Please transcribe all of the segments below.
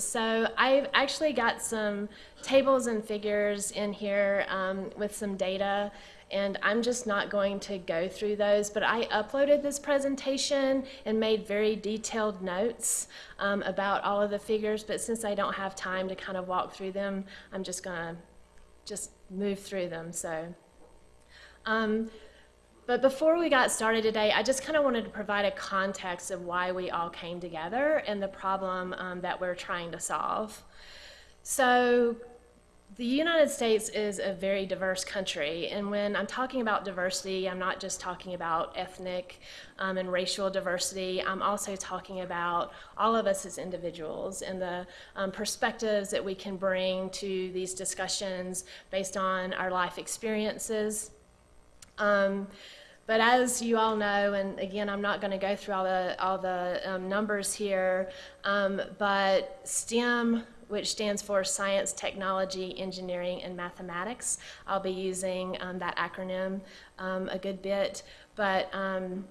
So I've actually got some tables and figures in here um, with some data and I'm just not going to go through those, but I uploaded this presentation and made very detailed notes um, about all of the figures, but since I don't have time to kind of walk through them, I'm just gonna just move through them, so. Um, but before we got started today, I just kind of wanted to provide a context of why we all came together and the problem um, that we're trying to solve. So the United States is a very diverse country, and when I'm talking about diversity, I'm not just talking about ethnic um, and racial diversity, I'm also talking about all of us as individuals and the um, perspectives that we can bring to these discussions based on our life experiences. Um, but as you all know, and again, I'm not going to go through all the, all the um, numbers here, um, but STEM, which stands for Science, Technology, Engineering, and Mathematics, I'll be using um, that acronym um, a good bit. But um,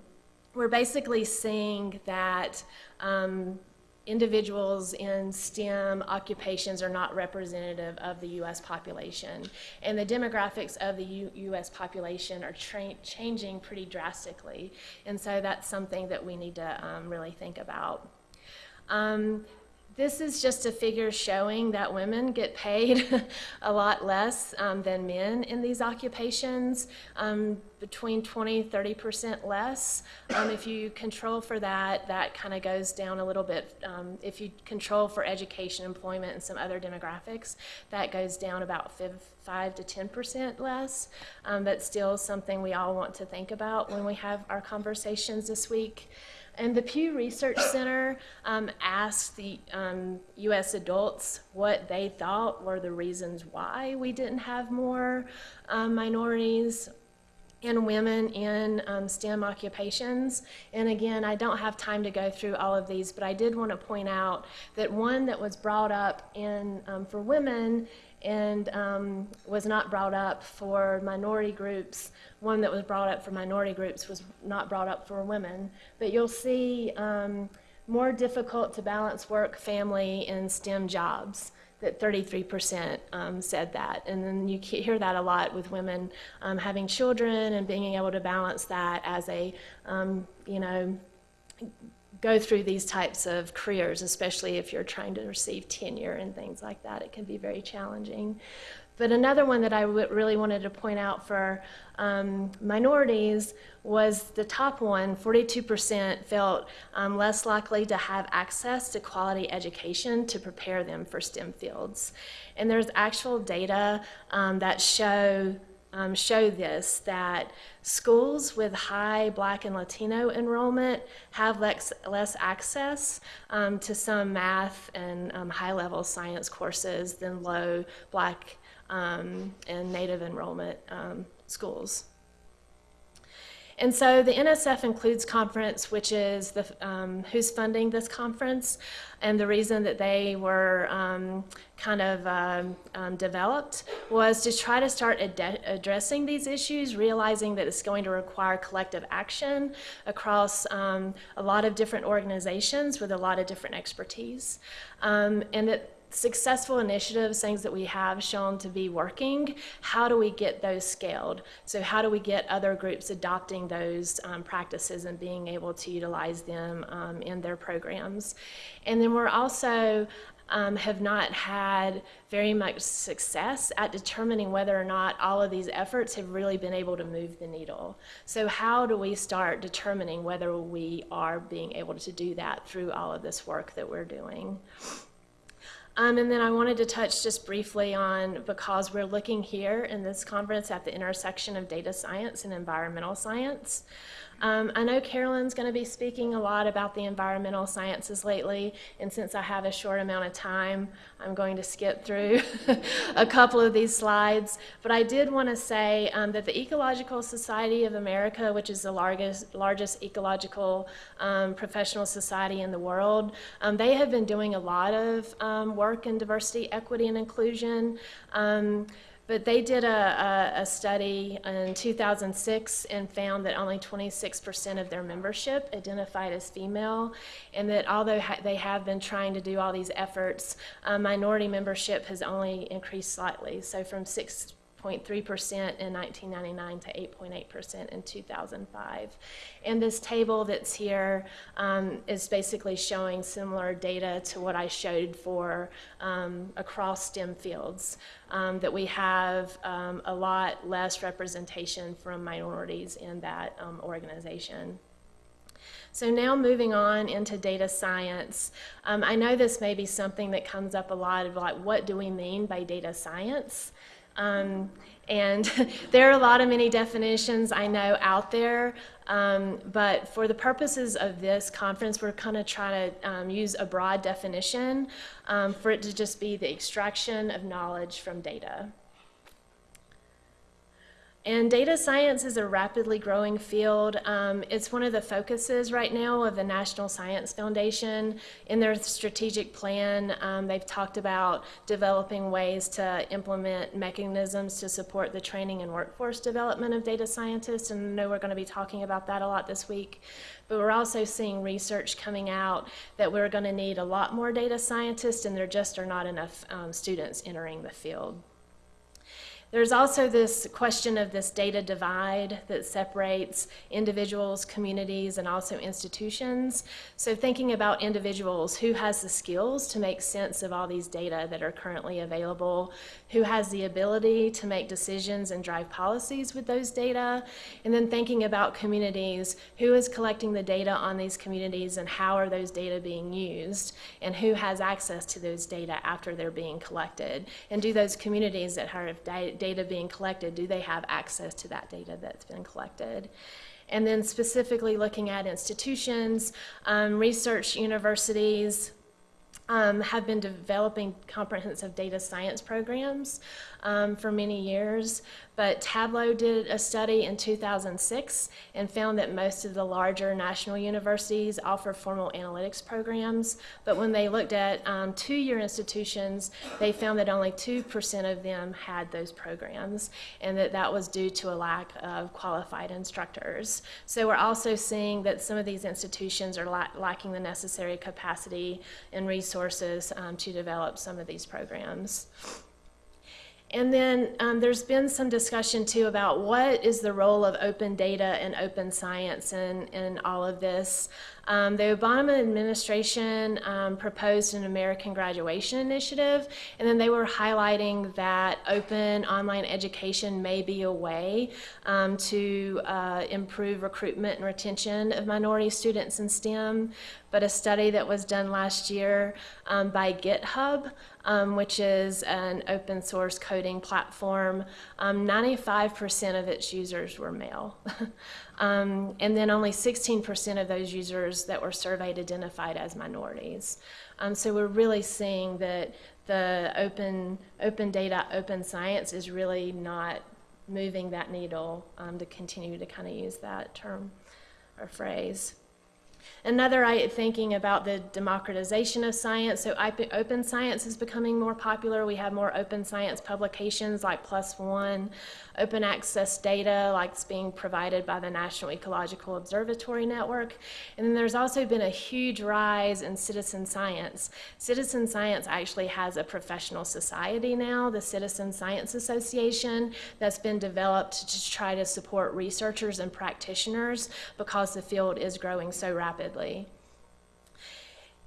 we're basically seeing that um, individuals in STEM occupations are not representative of the U.S. population. And the demographics of the U U.S. population are changing pretty drastically. And so that's something that we need to um, really think about. Um, this is just a figure showing that women get paid a lot less um, than men in these occupations, um, between 20, 30% less. Um, if you control for that, that kind of goes down a little bit. Um, if you control for education, employment, and some other demographics, that goes down about 5 to 10% less. Um, but still something we all want to think about when we have our conversations this week. And the Pew Research Center um, asked the um, U.S. adults what they thought were the reasons why we didn't have more um, minorities and women in um, STEM occupations. And again, I don't have time to go through all of these, but I did want to point out that one that was brought up in um, for women and um, was not brought up for minority groups. One that was brought up for minority groups was not brought up for women. But you'll see um, more difficult to balance work, family, and STEM jobs. That 33% um, said that. And then you hear that a lot with women um, having children and being able to balance that as a, um, you know, go through these types of careers, especially if you're trying to receive tenure and things like that. It can be very challenging. But another one that I really wanted to point out for um, minorities was the top one 42% felt um, less likely to have access to quality education to prepare them for STEM fields. And there's actual data um, that show um, show this, that schools with high Black and Latino enrollment have less, less access um, to some math and um, high-level science courses than low Black um, and Native enrollment um, schools. And so the NSF Includes Conference, which is the, um, who's funding this conference, and the reason that they were um, kind of um, um developed was to try to start ad addressing these issues, realizing that it's going to require collective action across um, a lot of different organizations with a lot of different expertise, um, and that successful initiatives, things that we have shown to be working, how do we get those scaled? So how do we get other groups adopting those um, practices and being able to utilize them um, in their programs? And then we're also um, have not had very much success at determining whether or not all of these efforts have really been able to move the needle. So how do we start determining whether we are being able to do that through all of this work that we're doing? Um, and then I wanted to touch just briefly on, because we're looking here in this conference at the intersection of data science and environmental science. Um, I know Carolyn's going to be speaking a lot about the environmental sciences lately, and since I have a short amount of time, I'm going to skip through a couple of these slides. But I did want to say um, that the Ecological Society of America, which is the largest, largest ecological um, professional society in the world, um, they have been doing a lot of um, work in diversity, equity, and inclusion. But they did a, a, a study in 2006 and found that only 26% of their membership identified as female, and that although ha- they have been trying to do all these efforts, minority membership has only increased slightly. So from 6 0.3% in 1999 to 8.8% in 2005. And this table that's here um, is basically showing similar data to what I showed for um, across STEM fields, um, that we have um, a lot less representation from minorities in that um, organization. So now moving on into data science, um, I know this may be something that comes up a lot of like, what do we mean by data science? Um, and there are a lot of many definitions I know out there, um, but for the purposes of this conference, we're kind of trying to um, use a broad definition um, for it to just be the extraction of knowledge from data. And data science is a rapidly growing field. Um, it's one of the focuses right now of the National Science Foundation. In their strategic plan, um, they've talked about developing ways to implement mechanisms to support the training and workforce development of data scientists. And I know we're going to be talking about that a lot this week. But we're also seeing research coming out that we're going to need a lot more data scientists, and there just are not enough um, students entering the field. There's also this question of this data divide that separates individuals, communities, and also institutions. So thinking about individuals, who has the skills to make sense of all these data that are currently available, who has the ability to make decisions and drive policies with those data, and then thinking about communities, who is collecting the data on these communities and how are those data being used, and who has access to those data after they're being collected, and do those communities that have data being collected, do they have access to that data that's been collected? And then specifically looking at institutions, um, research universities, um, have been developing comprehensive data science programs um, for many years. But Tableau did a study in 2006 and found that most of the larger national universities offer formal analytics programs. But when they looked at um, two year institutions, they found that only 2% of them had those programs, and that that was due to a lack of qualified instructors. So we're also seeing that some of these institutions are la- lacking the necessary capacity and resources um, to develop some of these programs. And then um, there's been some discussion too about what is the role of open data and open science in, in all of this. Um, the Obama administration um, proposed an American graduation initiative, and then they were highlighting that open online education may be a way um, to uh, improve recruitment and retention of minority students in STEM. But a study that was done last year um, by GitHub um, which is an open source coding platform, um, 95% of its users were male. um, and then only 16% of those users that were surveyed identified as minorities. Um, so we're really seeing that the open, open data, open science is really not moving that needle um, to continue to kind of use that term or phrase. Another thinking about the democratization of science. So open science is becoming more popular. We have more open science publications like One, open access data like it's being provided by the National Ecological Observatory Network. And then there's also been a huge rise in citizen science. Citizen science actually has a professional society now, the Citizen Science Association, that's been developed to try to support researchers and practitioners because the field is growing so rapidly rapidly.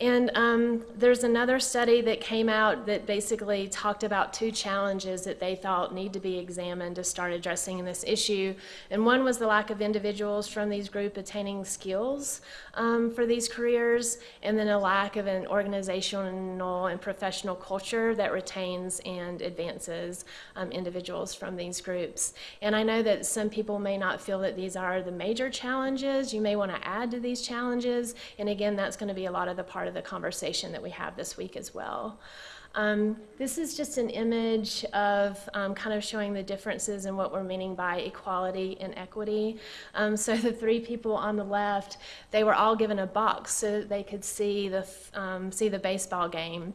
And um, there's another study that came out that basically talked about two challenges that they thought need to be examined to start addressing this issue. And one was the lack of individuals from these groups attaining skills um, for these careers, and then a lack of an organizational and professional culture that retains and advances um, individuals from these groups. And I know that some people may not feel that these are the major challenges. You may want to add to these challenges, and again, that's going to be a lot of the part part of the conversation that we have this week as well. Um, this is just an image of um, kind of showing the differences in what we're meaning by equality and equity. Um, so the three people on the left, they were all given a box so that they could see the, um, see the baseball game.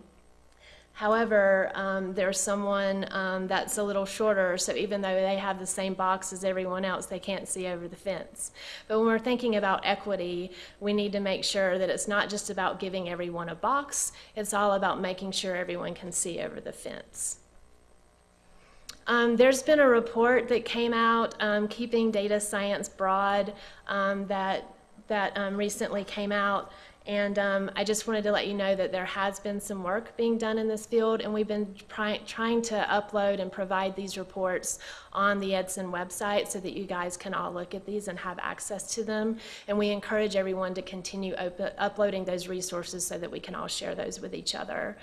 However, um, there's someone um, that's a little shorter, so even though they have the same box as everyone else, they can't see over the fence. But when we're thinking about equity, we need to make sure that it's not just about giving everyone a box, it's all about making sure everyone can see over the fence. Um, there's been a report that came out, um, Keeping Data Science Broad, um, that, that um, recently came out. And um, I just wanted to let you know that there has been some work being done in this field, and we've been trying to upload and provide these reports on the EDSIN website so that you guys can all look at these and have access to them. And we encourage everyone to continue uploading those resources so that we can all share those with each other.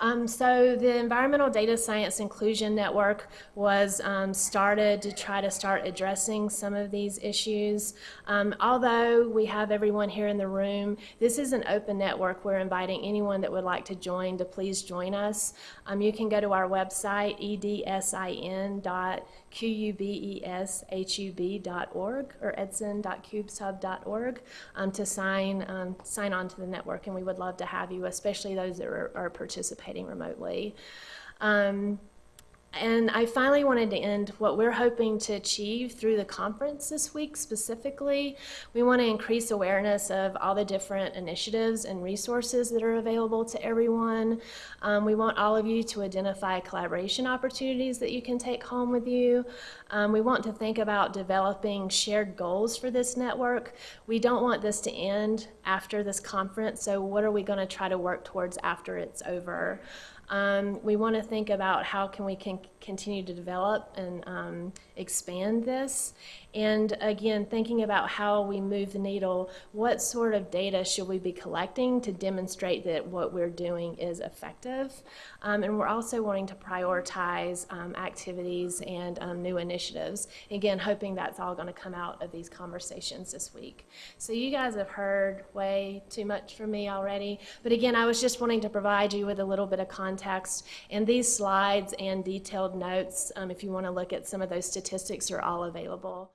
Um, so the Environmental Data Science Inclusion Network was um, started to try to start addressing some of these issues. Um, although we have everyone here in the room, this is an open network. We're inviting anyone that would like to join to please join us. Um, you can go to our website, edsin.qubeshub.org or edsin.qubeshub.org um, to sign, um, sign on to the network, and we would love to have you, especially those that are, are participating participating remotely. Um, and I finally wanted to end what we're hoping to achieve through the conference this week specifically. We want to increase awareness of all the different initiatives and resources that are available to everyone. Um, we want all of you to identify collaboration opportunities that you can take home with you. Um, we want to think about developing shared goals for this network. We don't want this to end after this conference, so what are we going to try to work towards after it's over? Um, we want to think about how can we can continue to develop and um, expand this. And again, thinking about how we move the needle, what sort of data should we be collecting to demonstrate that what we're doing is effective? Um, and we're also wanting to prioritize um, activities and um, new initiatives. Again, hoping that's all going to come out of these conversations this week. So you guys have heard way too much from me already. But again, I was just wanting to provide you with a little bit of context. And these slides and detailed notes, um, if you want to look at some of those statistics, are all available.